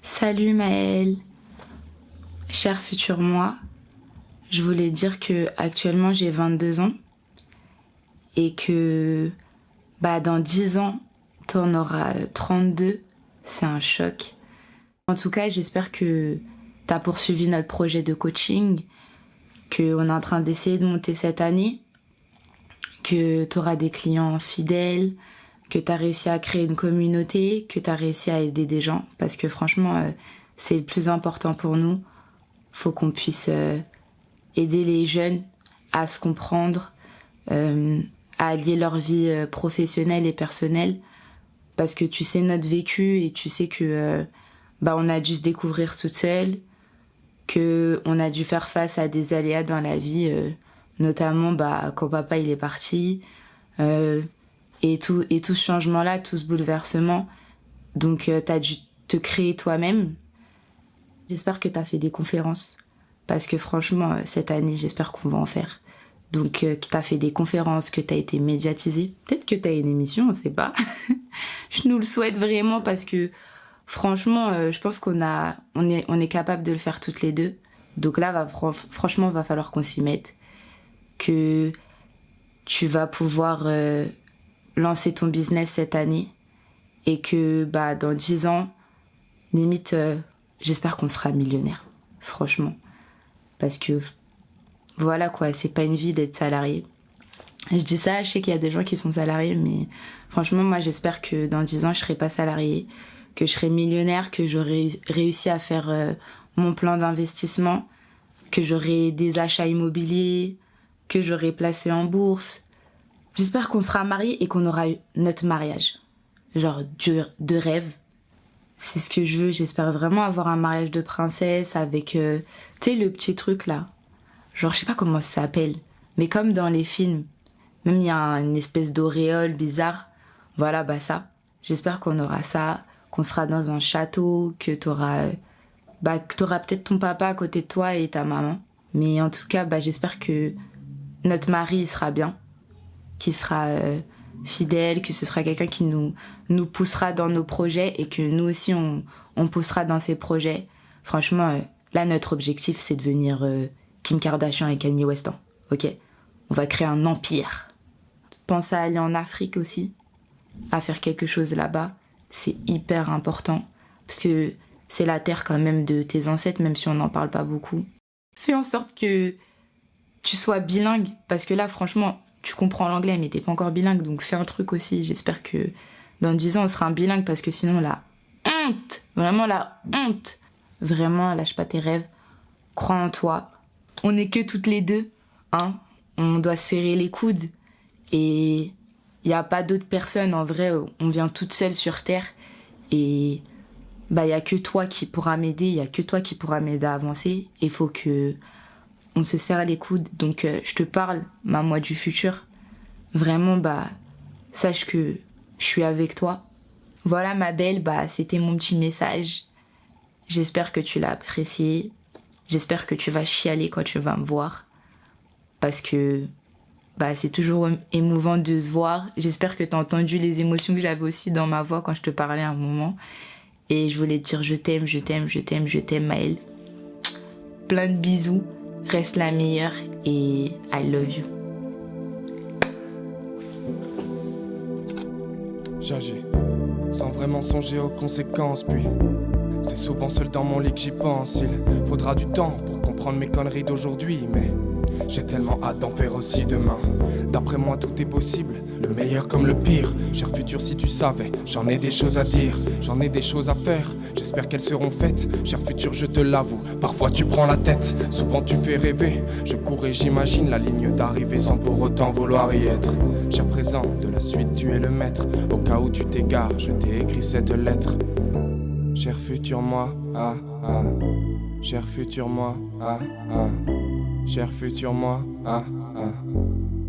Salut Maëlle. Cher futur moi, je voulais dire que actuellement j'ai 22 ans et que bah dans 10 ans t'en auras 32. C'est un choc. En tout cas, j'espère que t'as poursuivi notre projet de coaching, qu'on est en train d'essayer de monter cette année, que t'auras des clients fidèles, que t'as réussi à créer une communauté, que t'as réussi à aider des gens, parce que franchement, euh, c'est le plus important pour nous. Faut qu'on puisse euh, aider les jeunes à se comprendre, euh, à allier leur vie professionnelle et personnelle parce que tu sais notre vécu et tu sais que bah on a dû se découvrir toute seule que on a dû faire face à des aléas dans la vie notamment bah quand papa il est parti et tout et tout ce changement là tout ce bouleversement donc tu as dû te créer toi-même j'espère que tu as fait des conférences parce que franchement, cette année, j'espère qu'on va en faire. Donc, euh, tu as fait des conférences, que tu as été médiatisé. Peut-être que tu as une émission, on sait pas. je nous le souhaite vraiment parce que franchement, euh, je pense qu'on a, on est, on est capable de le faire toutes les deux. Donc là, va, franchement, va falloir qu'on s'y mette. Que tu vas pouvoir euh, lancer ton business cette année et que bah dans 10 ans, limite, j'espère qu'on sera millionnaire. Franchement parce que voilà quoi, c'est pas une vie d'être salarié. Je dis ça, je sais qu'il y a des gens qui sont salariés, mais franchement, moi j'espère que dans 10 ans je serai pas salarié, que je serai millionnaire, que j'aurai réussi à faire euh, mon plan d'investissement, que j'aurai des achats immobiliers, que j'aurai placé en bourse. J'espère qu'on sera mariés et qu'on aura eu notre mariage. Genre de rêve, c'est ce que je veux. J'espère vraiment avoir un mariage de princesse avec, euh, tu sais, le petit truc là. Genre, je sais pas comment ça s'appelle, mais comme dans les films. Même il y a une espèce d'auréole bizarre. Voilà, bah ça. J'espère qu'on aura ça, qu'on sera dans un château, que t'auras, bah, que t'auras peut-être ton papa à côté de toi et ta maman. Mais en tout cas, bah, j'espère que notre mari sera bien, qu'il sera euh, fidèle, que ce sera quelqu'un qui nous, nous poussera dans nos projets et que nous aussi on, on poussera dans ces projets. Franchement, euh, là notre objectif c'est de devenir euh, Kim Kardashian et Kanye West. Hein. Ok? On va créer un empire. Pense à aller en Afrique aussi, à faire quelque chose là-bas. C'est hyper important parce que c'est la terre quand même de tes ancêtres, même si on n'en parle pas beaucoup. Fais en sorte que tu sois bilingue parce que là franchement tu comprends l'anglais mais t'es pas encore bilingue donc fais un truc aussi. J'espère que dans 10 ans on sera un bilingue parce que sinon la honte vraiment la honte vraiment lâche pas tes rêves. Crois en toi. On est que toutes les deux hein. On doit serrer les coudes. Et il n'y a pas d'autres personnes en vrai on vient toutes seules sur terre. Et bah il y a que toi qui pourra m'aider il y a que toi qui pourra m'aider à avancer. Il faut que on se serre les coudes. Donc euh, je te parle, ma moi du futur. Vraiment, bah, sache que je suis avec toi. Voilà ma belle, bah, c'était mon petit message. J'espère que tu l'as apprécié. J'espère que tu vas chialer quand tu vas me voir. Parce que bah, c'est toujours émouvant de se voir. J'espère que tu as entendu les émotions que j'avais aussi dans ma voix quand je te parlais à un moment. Et je voulais te dire je t'aime, je t'aime, je t'aime, je t'aime Maëlle. Plein de bisous reste la meilleure et I love you. J'agis sans vraiment songer aux conséquences, puis c'est souvent seul dans mon lit que j'y pense. Il faudra du temps pour comprendre mes conneries d'aujourd'hui, mais j'ai tellement hâte d'en faire aussi demain. D'après moi, tout est possible, le meilleur comme le pire. Cher futur, si tu savais, j'en ai des choses à dire, j'en ai des choses à faire. J'espère qu'elles seront faites. Cher futur, je te l'avoue, parfois tu prends la tête, souvent tu fais rêver. Je cours et j'imagine la ligne d'arrivée sans pour autant vouloir y être. Cher présent, de la suite, tu es le maître. Au cas où tu t'égares, je t'ai écrit cette lettre. Cher futur moi, ah ah. Cher futur moi, ah ah. Cher futur moi, ah ah.